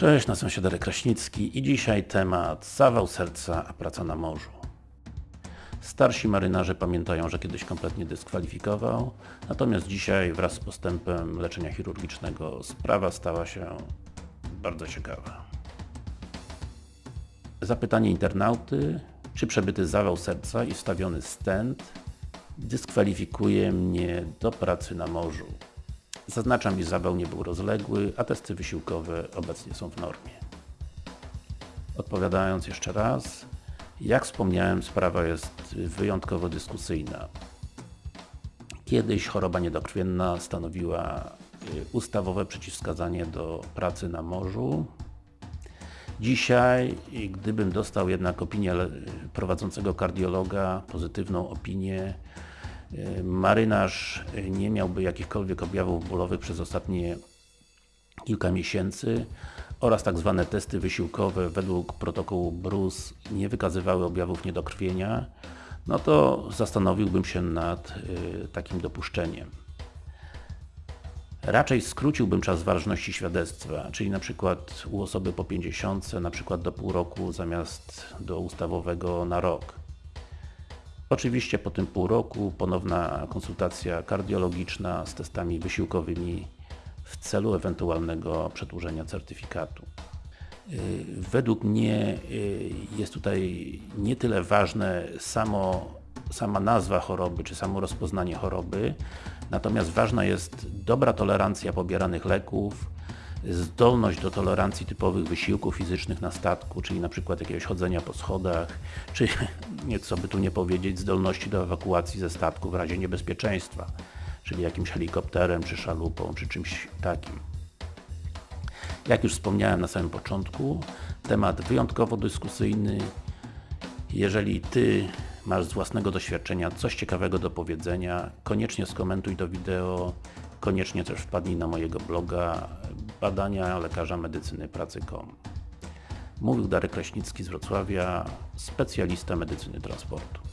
Cześć, nazywam się Darek Kraśnicki i dzisiaj temat zawał serca, a praca na morzu. Starsi marynarze pamiętają, że kiedyś kompletnie dyskwalifikował, natomiast dzisiaj wraz z postępem leczenia chirurgicznego sprawa stała się bardzo ciekawa. Zapytanie internauty, czy przebyty zawał serca i wstawiony stent dyskwalifikuje mnie do pracy na morzu. Zaznaczam, iż zawał nie był rozległy, a testy wysiłkowe obecnie są w normie. Odpowiadając jeszcze raz, jak wspomniałem, sprawa jest wyjątkowo dyskusyjna. Kiedyś choroba niedokrwienna stanowiła y, ustawowe przeciwwskazanie do pracy na morzu. Dzisiaj, gdybym dostał jednak opinię prowadzącego kardiologa, pozytywną opinię, y, marynarz nie miałby jakichkolwiek objawów bólowych przez ostatnie kilka miesięcy oraz tak zwane testy wysiłkowe według protokołu BRUS nie wykazywały objawów niedokrwienia, no to zastanowiłbym się nad y, takim dopuszczeniem. Raczej skróciłbym czas ważności świadectwa, czyli na przykład u osoby po 50, na przykład do pół roku zamiast do ustawowego na rok. Oczywiście po tym pół roku ponowna konsultacja kardiologiczna z testami wysiłkowymi w celu ewentualnego przedłużenia certyfikatu. Y, według mnie y, jest tutaj nie tyle ważne samo, sama nazwa choroby, czy samo rozpoznanie choroby, natomiast ważna jest dobra tolerancja pobieranych leków, zdolność do tolerancji typowych wysiłków fizycznych na statku, czyli na przykład jakiegoś chodzenia po schodach, czy nieco by tu nie powiedzieć, zdolności do ewakuacji ze statku w razie niebezpieczeństwa czyli jakimś helikopterem, czy szalupą, czy czymś takim. Jak już wspomniałem na samym początku, temat wyjątkowo dyskusyjny. Jeżeli Ty masz z własnego doświadczenia coś ciekawego do powiedzenia, koniecznie skomentuj to wideo, koniecznie też wpadnij na mojego bloga badania lekarza medycyny pracy.com. Mówił Darek Kraśnicki z Wrocławia, specjalista medycyny transportu.